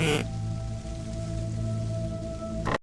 Mm-hmm.